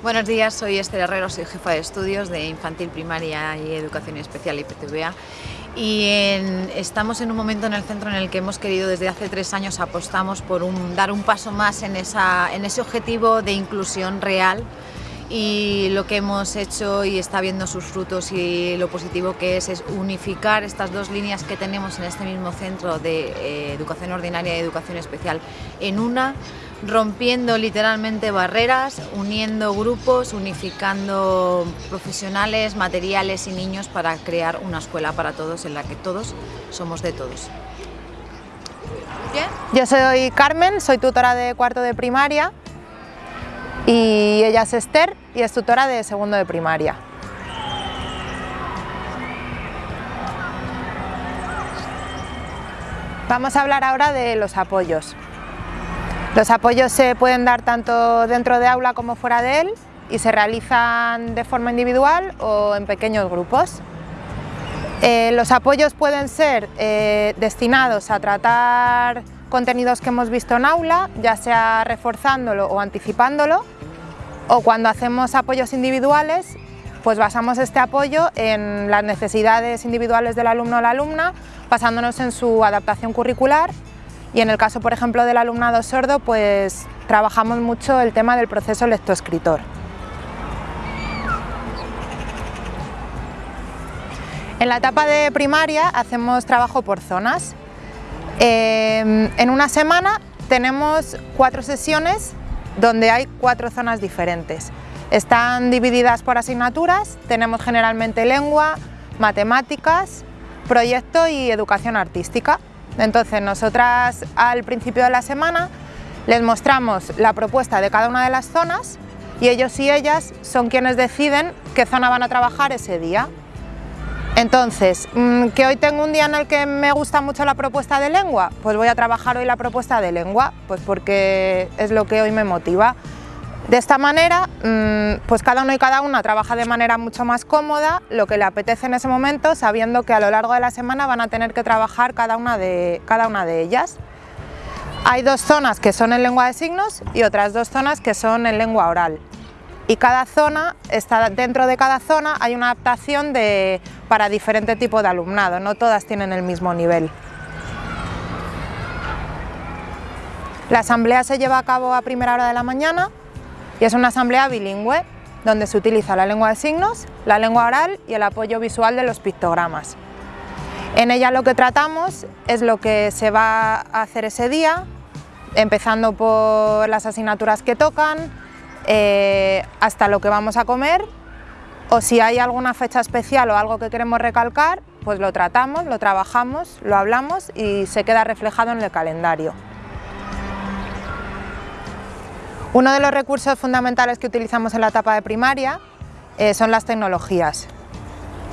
Buenos días, soy Esther Herrero, soy jefa de estudios de Infantil Primaria y Educación Especial IPTVA y estamos en un momento en el centro en el que hemos querido desde hace tres años apostamos por dar un paso más en, en ese objetivo de inclusión real. Y lo que hemos hecho y está viendo sus frutos y lo positivo que es es unificar estas dos líneas que tenemos en este mismo centro de eh, educación ordinaria y educación especial en una, rompiendo literalmente barreras, uniendo grupos, unificando profesionales, materiales y niños para crear una escuela para todos en la que todos somos de todos. Yo soy Carmen, soy tutora de cuarto de primaria y ella es Esther y es tutora de segundo de primaria. Vamos a hablar ahora de los apoyos. Los apoyos se pueden dar tanto dentro de aula como fuera de él y se realizan de forma individual o en pequeños grupos. Eh, los apoyos pueden ser eh, destinados a tratar contenidos que hemos visto en aula, ya sea reforzándolo o anticipándolo, o cuando hacemos apoyos individuales, pues basamos este apoyo en las necesidades individuales del alumno o la alumna, basándonos en su adaptación curricular y en el caso, por ejemplo, del alumnado sordo, pues trabajamos mucho el tema del proceso lectoescritor. En la etapa de primaria hacemos trabajo por zonas. Eh, en una semana tenemos cuatro sesiones donde hay cuatro zonas diferentes. Están divididas por asignaturas, tenemos generalmente lengua, matemáticas, proyecto y educación artística. Entonces nosotras al principio de la semana les mostramos la propuesta de cada una de las zonas y ellos y ellas son quienes deciden qué zona van a trabajar ese día. Entonces, mm, que hoy tengo un día en el que me gusta mucho la propuesta de lengua, pues voy a trabajar hoy la propuesta de lengua, pues porque es lo que hoy me motiva. De esta manera, mm, pues cada uno y cada una trabaja de manera mucho más cómoda, lo que le apetece en ese momento, sabiendo que a lo largo de la semana van a tener que trabajar cada una de, cada una de ellas. Hay dos zonas que son en lengua de signos y otras dos zonas que son en lengua oral y cada zona, está, dentro de cada zona hay una adaptación de, para diferente tipo de alumnado, no todas tienen el mismo nivel. La asamblea se lleva a cabo a primera hora de la mañana y es una asamblea bilingüe donde se utiliza la lengua de signos, la lengua oral y el apoyo visual de los pictogramas. En ella lo que tratamos es lo que se va a hacer ese día, empezando por las asignaturas que tocan, eh, hasta lo que vamos a comer o si hay alguna fecha especial o algo que queremos recalcar, pues lo tratamos, lo trabajamos, lo hablamos y se queda reflejado en el calendario. Uno de los recursos fundamentales que utilizamos en la etapa de primaria eh, son las tecnologías.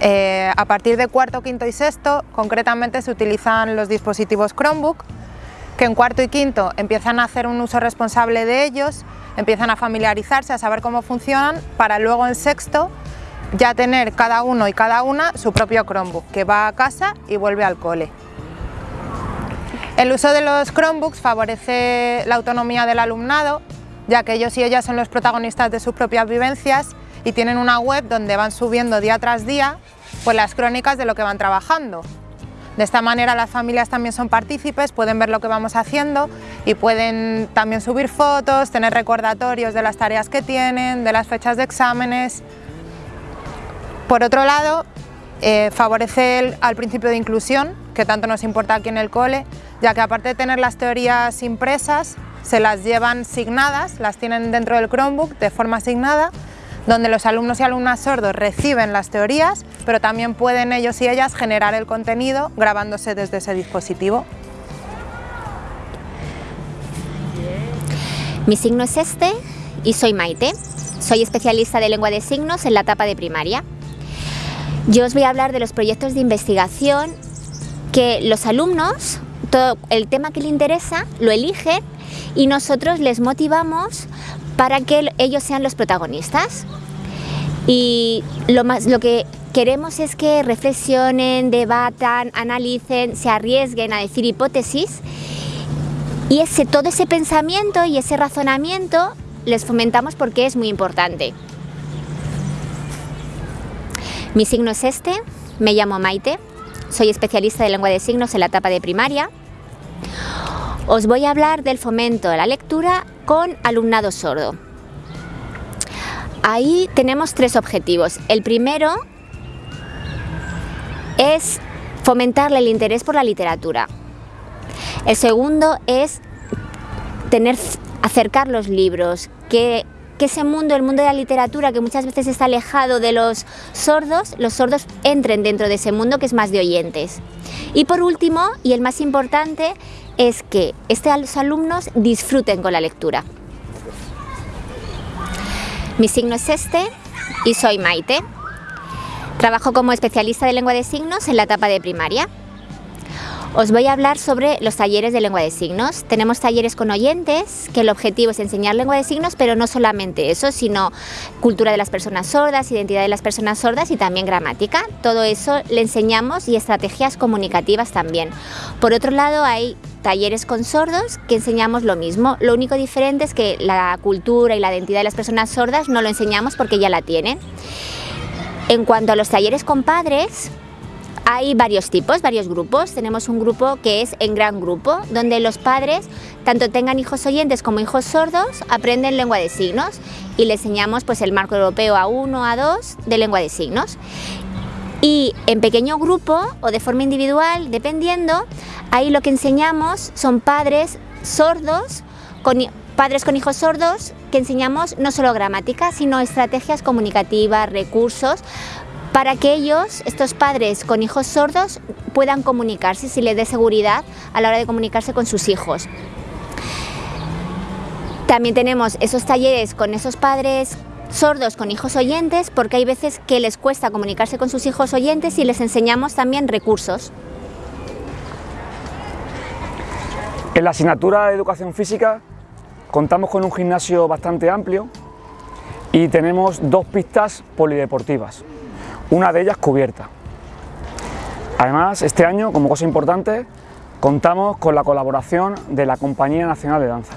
Eh, a partir de cuarto, quinto y sexto, concretamente se utilizan los dispositivos Chromebook, que en cuarto y quinto empiezan a hacer un uso responsable de ellos empiezan a familiarizarse, a saber cómo funcionan, para luego en sexto ya tener cada uno y cada una su propio Chromebook, que va a casa y vuelve al cole. El uso de los Chromebooks favorece la autonomía del alumnado, ya que ellos y ellas son los protagonistas de sus propias vivencias y tienen una web donde van subiendo día tras día pues, las crónicas de lo que van trabajando. De esta manera las familias también son partícipes, pueden ver lo que vamos haciendo y pueden también subir fotos, tener recordatorios de las tareas que tienen, de las fechas de exámenes. Por otro lado, eh, favorece al principio de inclusión, que tanto nos importa aquí en el cole, ya que aparte de tener las teorías impresas, se las llevan signadas, las tienen dentro del Chromebook de forma asignada donde los alumnos y alumnas sordos reciben las teorías, pero también pueden ellos y ellas generar el contenido grabándose desde ese dispositivo. Mi signo es este y soy Maite. Soy especialista de lengua de signos en la etapa de primaria. Yo os voy a hablar de los proyectos de investigación que los alumnos, todo el tema que les interesa, lo eligen y nosotros les motivamos para que ellos sean los protagonistas. Y lo, más, lo que queremos es que reflexionen, debatan, analicen, se arriesguen a decir hipótesis y ese, todo ese pensamiento y ese razonamiento les fomentamos porque es muy importante. Mi signo es este, me llamo Maite, soy especialista de lengua de signos en la etapa de primaria. Os voy a hablar del fomento de la lectura con alumnado sordo. Ahí tenemos tres objetivos. El primero es fomentarle el interés por la literatura. El segundo es tener, acercar los libros, que, que, ese mundo, el mundo de la literatura, que muchas veces está alejado de los sordos, los sordos entren dentro de ese mundo que es más de oyentes. Y por último, y el más importante, es que estos alumnos disfruten con la lectura. Mi signo es este y soy Maite. Trabajo como especialista de lengua de signos en la etapa de primaria. Os voy a hablar sobre los talleres de lengua de signos. Tenemos talleres con oyentes, que el objetivo es enseñar lengua de signos, pero no solamente eso, sino cultura de las personas sordas, identidad de las personas sordas y también gramática. Todo eso le enseñamos y estrategias comunicativas también. Por otro lado, hay talleres con sordos que enseñamos lo mismo. Lo único diferente es que la cultura y la identidad de las personas sordas no lo enseñamos porque ya la tienen. En cuanto a los talleres con padres, hay varios tipos, varios grupos. Tenemos un grupo que es en gran grupo, donde los padres, tanto tengan hijos oyentes como hijos sordos, aprenden lengua de signos y les enseñamos pues, el marco europeo A1, A2 de lengua de signos. Y en pequeño grupo o de forma individual, dependiendo, ahí lo que enseñamos son padres sordos, padres con hijos sordos, que enseñamos no solo gramática, sino estrategias comunicativas, recursos, para que ellos, estos padres con hijos sordos, puedan comunicarse, si les dé seguridad a la hora de comunicarse con sus hijos. También tenemos esos talleres con esos padres sordos con hijos oyentes, porque hay veces que les cuesta comunicarse con sus hijos oyentes y les enseñamos también recursos. En la asignatura de Educación Física contamos con un gimnasio bastante amplio y tenemos dos pistas polideportivas una de ellas cubierta. Además, este año, como cosa importante, contamos con la colaboración de la Compañía Nacional de Danza.